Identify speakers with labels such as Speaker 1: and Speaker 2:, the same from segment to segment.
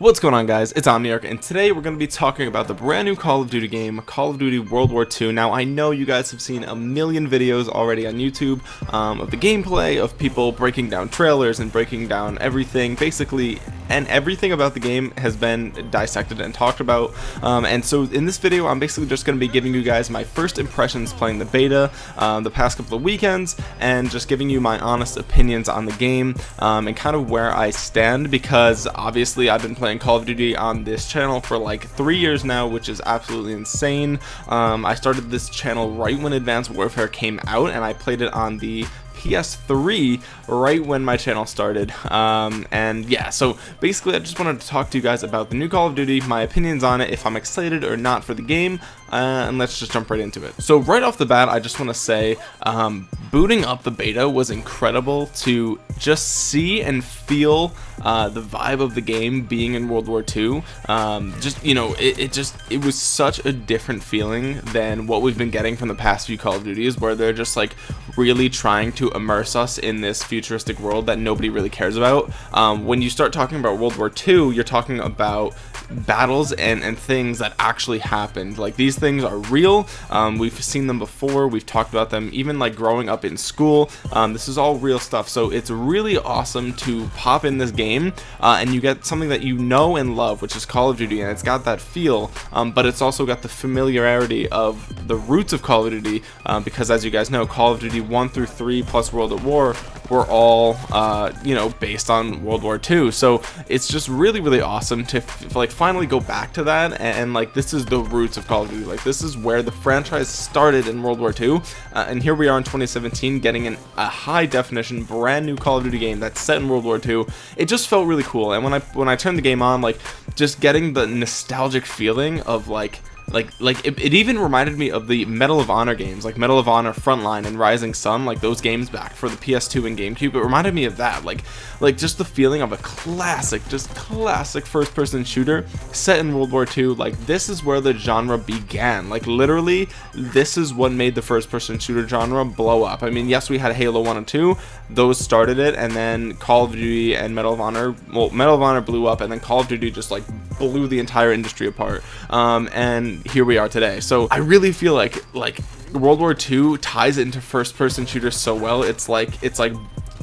Speaker 1: What's going on guys, it's Omniarch and today we're going to be talking about the brand new Call of Duty game, Call of Duty World War II. Now I know you guys have seen a million videos already on YouTube um, of the gameplay, of people breaking down trailers and breaking down everything, basically, and everything about the game has been dissected and talked about. Um, and so in this video I'm basically just going to be giving you guys my first impressions playing the beta um, the past couple of weekends and just giving you my honest opinions on the game um, and kind of where I stand because obviously I've been playing Call of Duty on this channel for like three years now, which is absolutely insane. Um, I started this channel right when Advanced Warfare came out, and I played it on the PS3 right when my channel started. Um, and yeah so basically I just wanted to talk to you guys about the new Call of Duty my opinions on it if I'm excited or not for the game uh, and let's just jump right into it. So right off the bat I just want to say um, booting up the beta was incredible to just see and feel uh, the vibe of the game being in World War II um, just you know it, it, just it was such a different feeling than what we've been getting from the past few Call of Duties where they're just like really trying to immerse us in this futuristic world that nobody really cares about. Um, when you start talking about World War II you're talking about battles and, and things that actually happened. Like these things are real. Um, we've seen them before. We've talked about them even like growing up in school. Um, this is all real stuff. So it's really awesome to pop in this game uh, and you get something that you know and love which is Call of Duty and it's got that feel um, but it's also got the familiarity of the roots of Call of Duty uh, because as you guys know Call of Duty 1 through 3 plus World at War were all uh, you know based on World War II so it's just really really awesome to like finally go back to that and, and, like this is the roots of Call of Duty. Like this is where the franchise started in World War II uh, and here we are in 2017 getting an, a high definition brand new Call of Duty game that's set in World War II it just felt really cool and when I when I turned the game on like just getting the nostalgic feeling of like like like it, it, even reminded me of the Medal of Honor games like Medal of Honor Frontline and Rising Sun like those games back for the PS2 and GameCube. It reminded me of that like like just the feeling of a classic just classic first person shooter set in World War II like this is where the genre began. Like literally this is what made the first person shooter genre blow up. I mean yes we had Halo 1 and 2 those started it and then Call of Duty and Medal of Honor well Medal of Honor blew up and then Call of Duty just like blew the entire industry apart. Um, and here we are today. So I really feel like like World War II ties into first person shooters so well. It's like it's like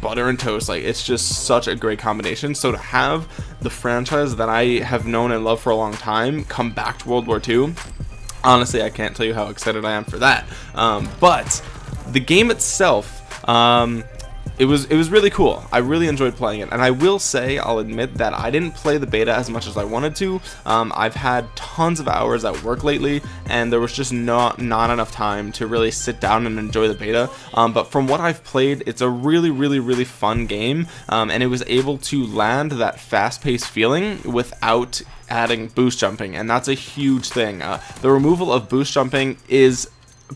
Speaker 1: butter and toast. Like it's just such a great combination. So to have the franchise that I have known and loved for a long time come back to World War II honestly I can't tell you how excited I am for that. Um, but the game itself um, it was it was really cool. I really enjoyed playing it. And I will say I'll admit that I didn't play the beta as much as I wanted to. Um, I've had tons of hours at work lately and there was just not not enough time to really sit down and enjoy the beta. Um, but from what I've played it's a really really really fun game. Um, and it was able to land that fast-paced feeling without adding boost jumping. And that's a huge thing. Uh, the removal of boost jumping is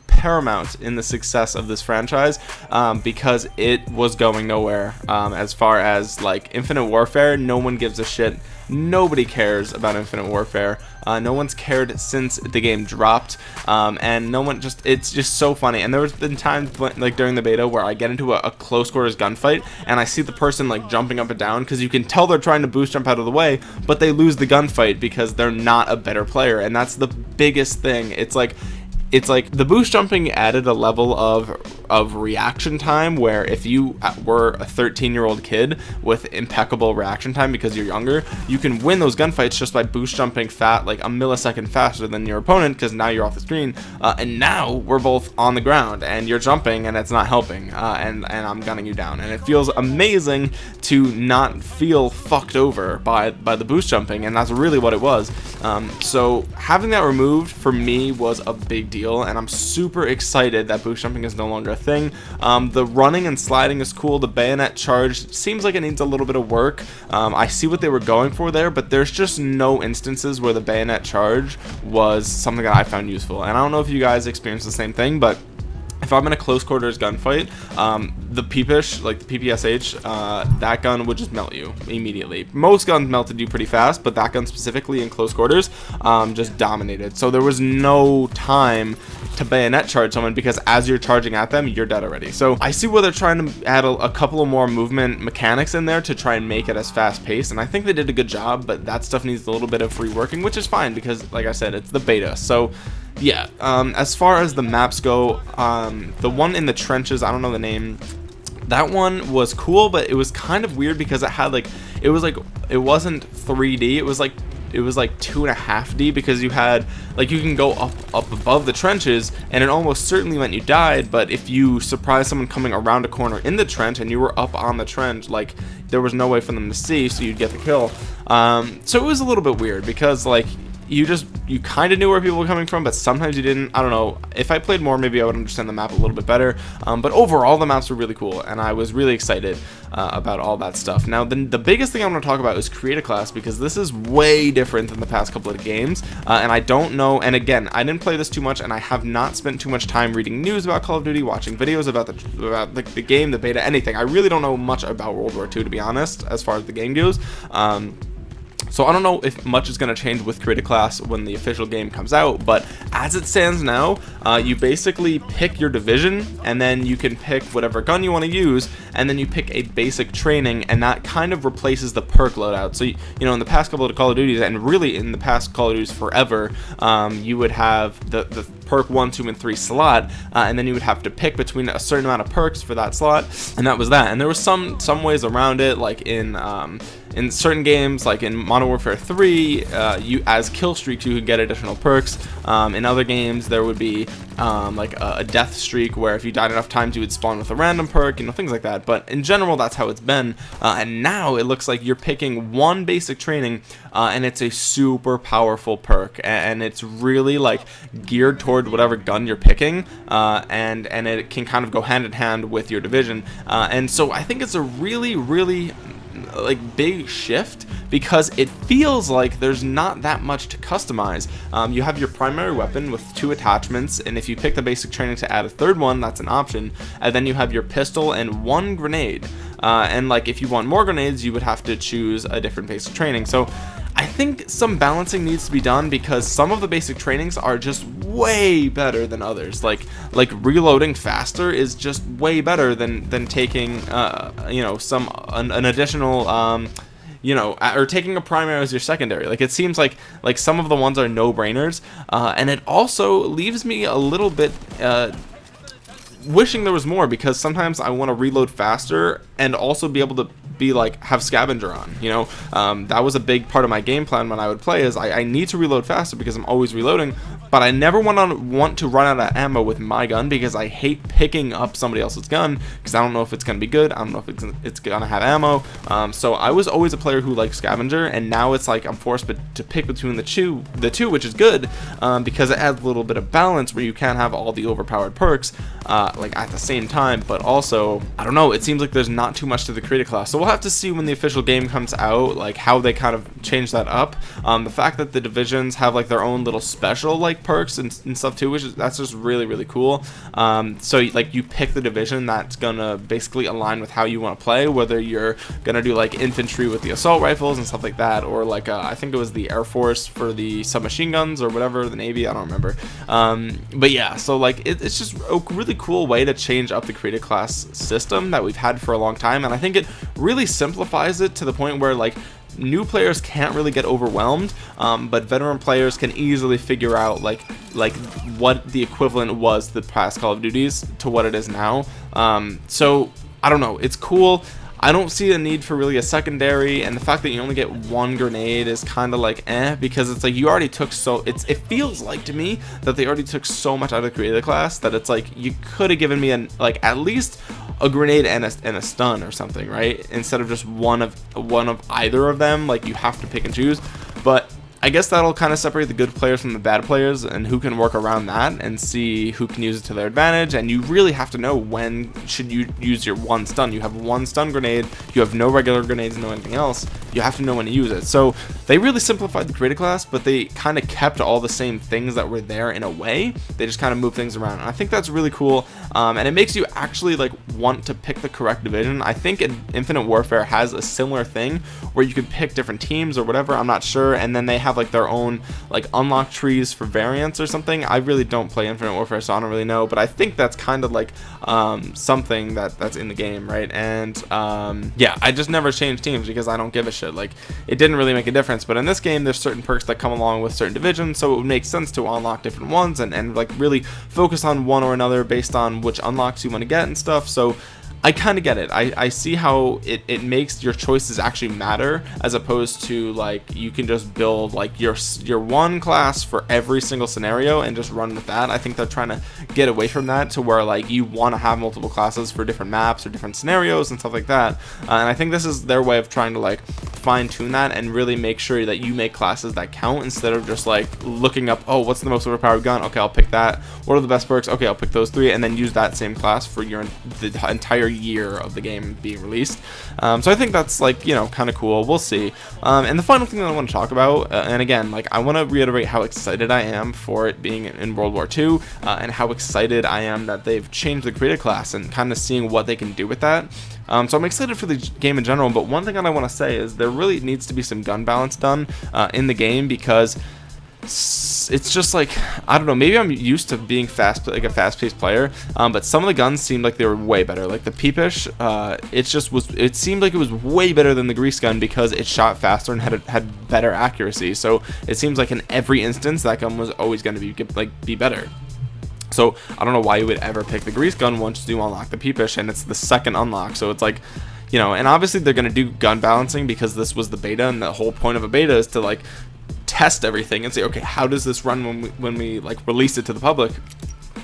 Speaker 1: paramount in the success of this franchise um, because it was going nowhere. Um, as far as like infinite warfare no one gives a shit. Nobody cares about infinite warfare. Uh, no one's cared since the game dropped. Um, and no one just it's just so funny. And there's been times like during the beta where I get into a, a close quarters gunfight and I see the person like jumping up and down because you can tell they're trying to boost jump out of the way but they lose the gunfight because they're not a better player. And that's the biggest thing. It's like it's like the boost jumping added a level of of reaction time where if you were a 13 year old kid with impeccable reaction time because you're younger you can win those gunfights just by boost jumping fat like a millisecond faster than your opponent because now you're off the screen uh, and now we're both on the ground and you're jumping and it's not helping uh, and and I'm gunning you down. And it feels amazing to not feel fucked over by by the boost jumping and that's really what it was. Um, so having that removed for me was a big deal deal and I'm super excited that boost jumping is no longer a thing. Um, the running and sliding is cool. The bayonet charge seems like it needs a little bit of work. Um, I see what they were going for there but there's just no instances where the bayonet charge was something that I found useful. And I don't know if you guys experienced the same thing but if I'm in a close quarters gunfight, um, the Peepish, like the PPSH, uh, that gun would just melt you immediately. Most guns melted you pretty fast, but that gun specifically in close quarters um, just dominated. So there was no time to bayonet charge someone because as you're charging at them, you're dead already. So I see where they're trying to add a, a couple of more movement mechanics in there to try and make it as fast paced. And I think they did a good job, but that stuff needs a little bit of reworking, which is fine because, like I said, it's the beta. So yeah, um, as far as the maps go, um, the one in the trenches, I don't know the name, that one was cool, but it was kind of weird because it had like, it was like, it wasn't 3D, it was like it was like two and a half D because you had like you can go up up above the trenches and it almost certainly meant you died but if you surprise someone coming around a corner in the trench and you were up on the trench like there was no way for them to see so you'd get the kill. Um, so it was a little bit weird because like you just you kind of knew where people were coming from but sometimes you didn't. I don't know. If i played more maybe i would understand the map a little bit better. Um, but overall the maps were really cool and i was really excited uh, about all that stuff. Now then the biggest thing i'm going to talk about is create a class because this is way different than the past couple of games uh, and i don't know and again i didn't play this too much and i have not spent too much time reading news about call of duty watching videos about the about the, the game the beta anything. I really don't know much about world war ii to be honest as far as the game goes. Um, so I don't know if much is going to change with create class when the official game comes out, but as it stands now, uh, you basically pick your division and then you can pick whatever gun you want to use and then you pick a basic training and that kind of replaces the perk loadout. So, you, you know, in the past couple of Call of Duties and really in the past Call of Duties forever, um, you would have the, the perk 1, 2, and 3 slot uh, and then you would have to pick between a certain amount of perks for that slot and that was that. And there was some, some ways around it like in um, in certain games like in Modern Warfare 3 uh, you as kill streaks you could get additional perks um, in other games there would be um, like a, a, death streak where if you died enough times you would spawn with a random perk you know things like that. But in general that's how it's been. Uh, and now it looks like you're picking one basic training uh, and it's a super powerful perk. And it's really like geared toward whatever gun you're picking uh, and and it can kind of go hand in hand with your division. Uh, and so I think it's a really really like big shift because it feels like there's not that much to customize. Um, you have your primary weapon with two attachments and if you pick the basic training to add a third one that's an option. And then you have your pistol and one grenade uh, and like if you want more grenades you would have to choose a different basic training. So I think some balancing needs to be done because some of the basic trainings are just way better than others. Like like reloading faster is just way better than than taking uh, you know some an, an additional um, you know or taking a primary as your secondary. Like it seems like like some of the ones are no-brainers uh, and it also leaves me a little bit uh, wishing there was more because sometimes I want to reload faster and also be able to be like have scavenger on you know? Um, that was a big part of my game plan when I would play is I, I need to reload faster because I'm always reloading but I never want to want to run out of ammo with my gun because I hate picking up somebody else's gun because I don't know if it's gonna be good I don't know if it's, it's gonna have ammo. Um, so I was always a player who liked scavenger and now it's like I'm forced to pick between the two the two which is good um, because it adds a little bit of balance where you can't have all the overpowered perks uh, like at the same time but also I don't know it seems like there's not too much to the create a class. So we'll have to see when the official game comes out like how they kind of change that up. Um, the fact that the divisions have like their own little special like perks and, and stuff too which is that's just really really cool. Um, so like you pick the division that's gonna basically align with how you want to play whether you're gonna do like infantry with the assault rifles and stuff like that or like uh, I think it was the Air Force for the submachine guns or whatever the Navy I don't remember. Um, but yeah so like it, it's just a really cool way to change up the create a class system that we've had for a long time and I think it really simplifies it to the point where like new players can't really get overwhelmed um, but veteran players can easily figure out like like what the equivalent was the past Call of Duties to what it is now. Um, so I don't know. It's cool I don't see a need for really a secondary and the fact that you only get one grenade is kind of like eh because it's like you already took so it's it feels like to me that they already took so much out of the create a class that it's like you could have given me an like at least a grenade and a, and a stun or something right? Instead of just one of one of either of them like you have to pick and choose I guess that'll kind of separate the good players from the bad players and who can work around that and see who can use it to their advantage. And you really have to know when should you use your one stun. You have one stun grenade you have no regular grenades no anything else. You have to know when to use it. So they really simplified the create a class but they kind of kept all the same things that were there in a way. They just kind of move things around. And I think that's really cool um, and it makes you actually like want to pick the correct division. I think Infinite Warfare has a similar thing where you could pick different teams or whatever I'm not sure and then they have like their own like unlock trees for variants or something. I really don't play Infinite Warfare so I don't really know but I think that's kind of like um, something that that's in the game right? And um, yeah I just never change teams because I don't give a shit. Like it didn't really make a difference but in this game there's certain perks that come along with certain divisions so it would make sense to unlock different ones and, and like really focus on one or another based on which unlocks you want to get and stuff. So I kind of get it. I, I see how it, it makes your choices actually matter as opposed to like you can just build like your your one class for every single scenario and just run with that. I think they're trying to get away from that to where like you want to have multiple classes for different maps or different scenarios and stuff like that. Uh, and I think this is their way of trying to like fine tune that and really make sure that you make classes that count instead of just like looking up oh what's the most overpowered gun okay I'll pick that what are the best perks okay I'll pick those three and then use that same class for your the entire year of the game being released. Um, so I think that's like, you know, kind of cool. We'll see. Um, and the final thing that I want to talk about, uh, and again, like I want to reiterate how excited I am for it being in World War II uh, and how excited I am that they've changed the create a class and kind of seeing what they can do with that. Um, so I'm excited for the game in general, but one thing that I want to say is there really needs to be some gun balance done uh, in the game because it's just like I don't know maybe I'm used to being fast like a fast-paced player um, but some of the guns seemed like they were way better. Like the peepish uh, it just was it seemed like it was way better than the grease gun because it shot faster and had had better accuracy. So it seems like in every instance that gun was always going to be like be better. So I don't know why you would ever pick the grease gun once you unlock the peepish and it's the second unlock. So it's like you know and obviously they're going to do gun balancing because this was the beta and the whole point of a beta is to like test everything and say okay how does this run when we when we like release it to the public?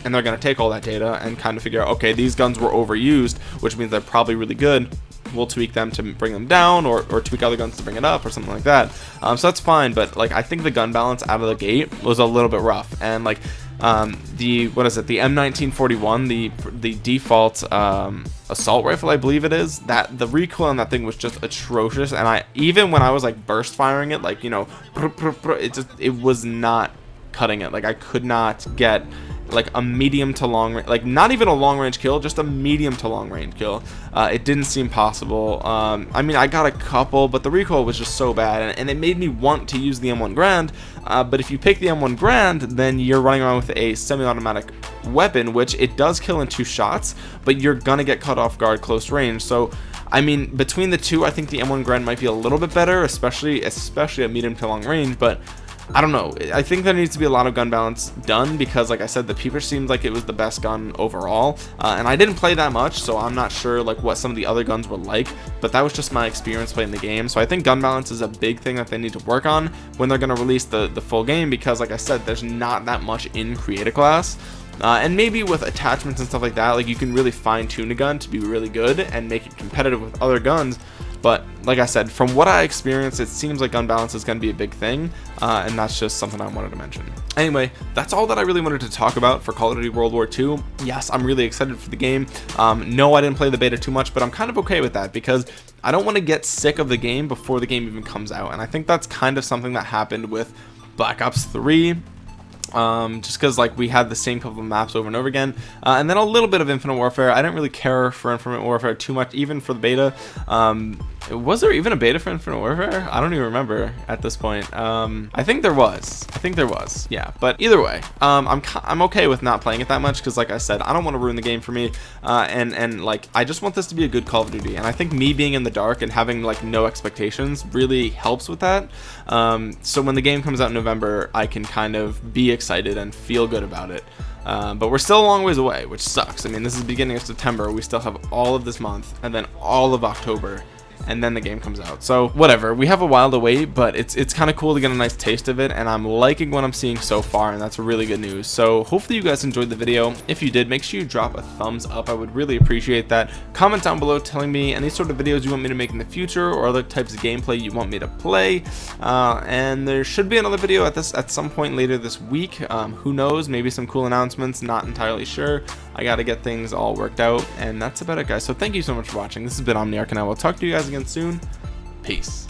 Speaker 1: And they're going to take all that data and kind of figure out okay these guns were overused which means they're probably really good. We'll tweak them to bring them down or, or tweak other guns to bring it up or something like that. Um, so that's fine but like I think the gun balance out of the gate was a little bit rough. And like um, the what is it? The M1941 the the default um, assault rifle I believe it is that the recoil on that thing was just atrocious and I even when I was like burst firing it like you know it just it was not cutting it. Like I could not get like a medium to long like not even a long range kill just a medium to long range kill. Uh, it didn't seem possible. Um, I mean I got a couple but the recoil was just so bad and, and it made me want to use the M1 Grand. Uh, but if you pick the M1 Grand then you're running around with a semi-automatic weapon which it does kill in two shots but you're gonna get cut off guard close range. So I mean between the two I think the M1 Grand might be a little bit better especially especially at medium to long range but I don't know. I think there needs to be a lot of gun balance done because, like I said, the Peeper seemed like it was the best gun overall. Uh, and I didn't play that much, so I'm not sure like what some of the other guns were like. But that was just my experience playing the game. So I think gun balance is a big thing that they need to work on when they're going to release the, the full game because, like I said, there's not that much in Create a Class. Uh, and maybe with attachments and stuff like that, like you can really fine tune a gun to be really good and make it competitive with other guns but like I said, from what I experienced, it seems like gun balance is going to be a big thing, uh, and that's just something I wanted to mention. Anyway, that's all that I really wanted to talk about for Call of Duty World War II. Yes, I'm really excited for the game. Um, no, I didn't play the beta too much, but I'm kind of okay with that because I don't want to get sick of the game before the game even comes out, and I think that's kind of something that happened with Black Ops 3 um, just because like we had the same couple of maps over and over again uh, and then a little bit of infinite warfare I didn't really care for infinite warfare too much even for the beta um, was there even a beta for Infinite Warfare? I don't even remember at this point. Um, I think there was. I think there was. Yeah, but either way, um, I'm I'm okay with not playing it that much because, like I said, I don't want to ruin the game for me, uh, and and like I just want this to be a good Call of Duty, and I think me being in the dark and having like no expectations really helps with that. Um, so when the game comes out in November, I can kind of be excited and feel good about it. Uh, but we're still a long ways away, which sucks. I mean, this is beginning of September. We still have all of this month and then all of October and then the game comes out. So whatever. We have a while to wait but it's it's kind of cool to get a nice taste of it and I'm liking what I'm seeing so far and that's really good news. So hopefully you guys enjoyed the video. If you did make sure you drop a thumbs up. I would really appreciate that. Comment down below telling me any sort of videos you want me to make in the future or other types of gameplay you want me to play. Uh, and there should be another video at this at some point later this week. Um, who knows? Maybe some cool announcements. Not entirely sure I gotta get things all worked out and that's about it guys. So thank you so much for watching. This has been Omniarch and I will talk to you guys again soon. Peace